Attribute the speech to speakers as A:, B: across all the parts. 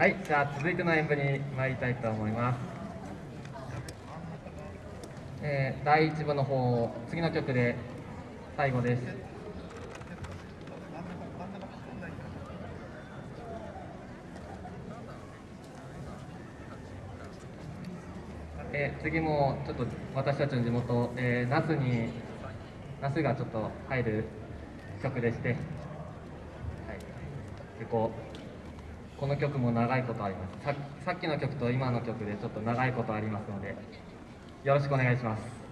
A: はい、じゃあ続いての演舞に参りたいと思います。えー第1部の方、次の曲で最後です。えー次もちょっと私たちの地元、えー那須に那須がちょっと入る曲でして、はい、結構この曲も長いことあります。ささっきの曲と今の曲でちょっと長いことありますのでよろしくお願いします。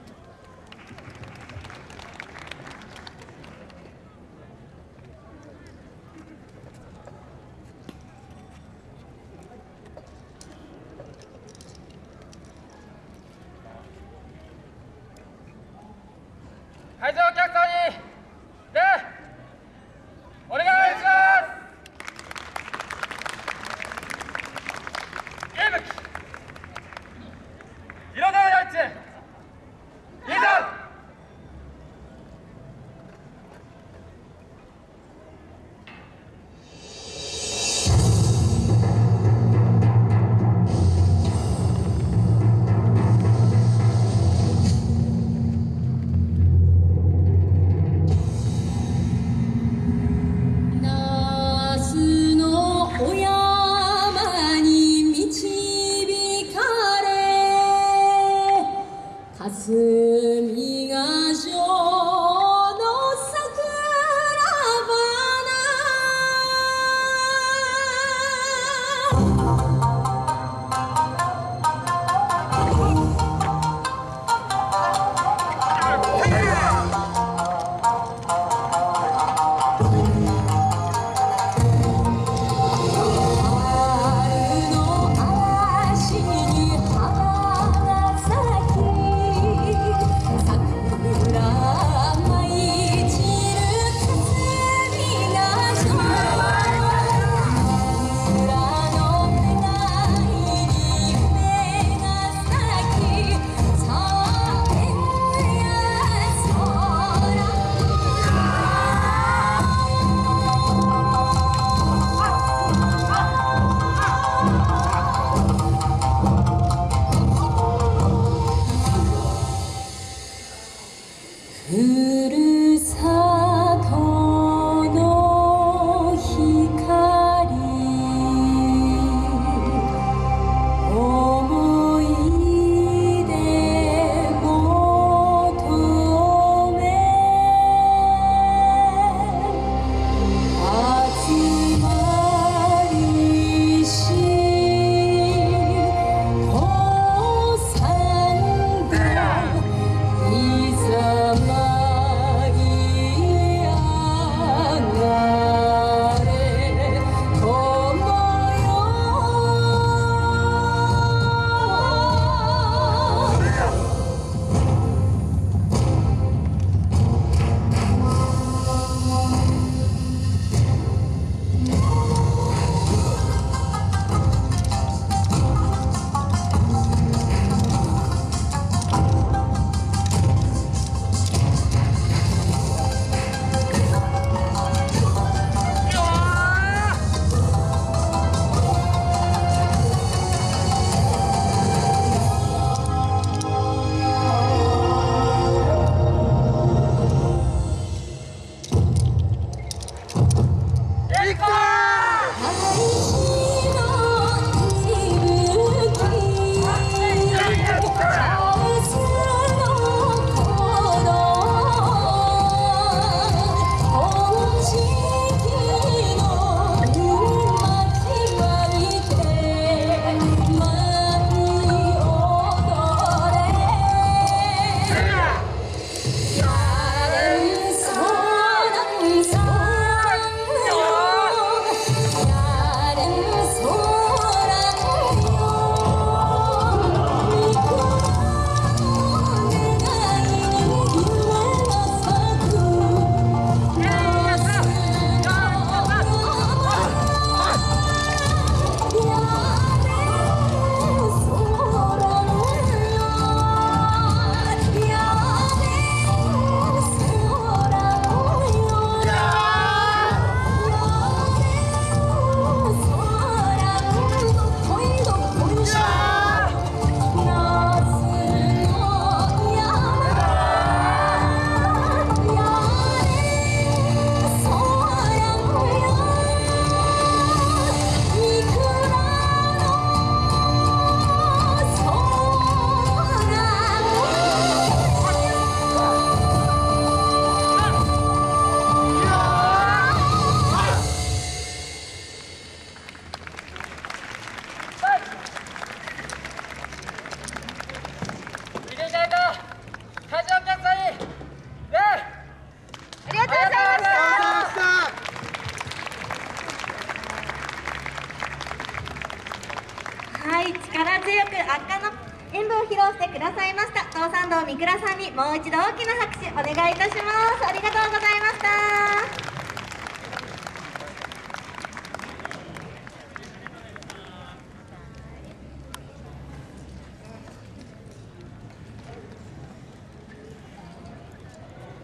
B: はい力
C: 強く圧巻の演舞を披露してくださいました。東山道三倉さんにもう一度大きな拍手お願いいたします。ありがとうございました。